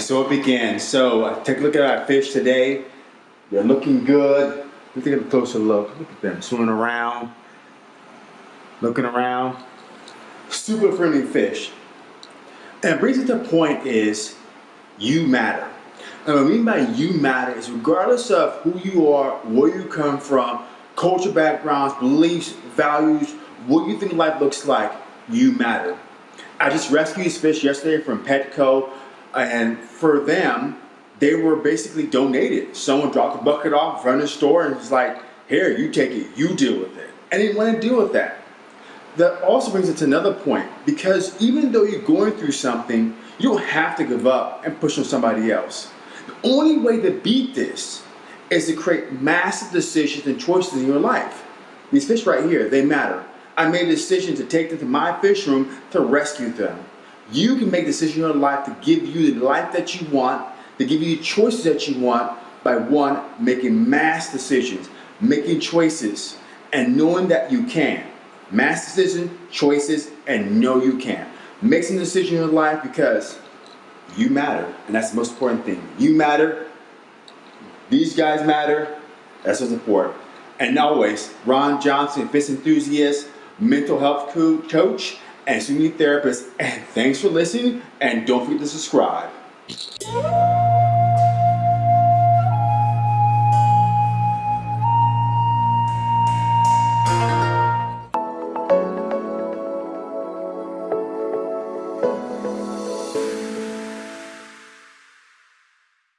so it began. So uh, take a look at our fish today. They're looking good. Let's take a closer look. Look at them swimming around, looking around. Super friendly fish. And brings it to the point is you matter. And what I mean by you matter is regardless of who you are, where you come from, culture backgrounds, beliefs, values, what you think life looks like, you matter. I just rescued these fish yesterday from Petco, Uh, and for them, they were basically donated. Someone dropped a bucket off in front of the store and was like, here, you take it, you deal with it. And didn't want to deal with that. That also brings it to another point, because even though you're going through something, you don't have to give up and push on somebody else. The only way to beat this is to create massive decisions and choices in your life. These fish right here, they matter. I made a decision to take them to my fish room to rescue them. You can make decisions in your life to give you the life that you want, to give you the choices that you want by one, making mass decisions, making choices, and knowing that you can. Mass decisions, choices, and know you can. Make some decisions in your life because you matter, and that's the most important thing. You matter, these guys matter, that's what's important. And always, Ron Johnson, Fish Enthusiast, mental health coach, and Student Therapist. And thanks for listening, and don't forget to subscribe.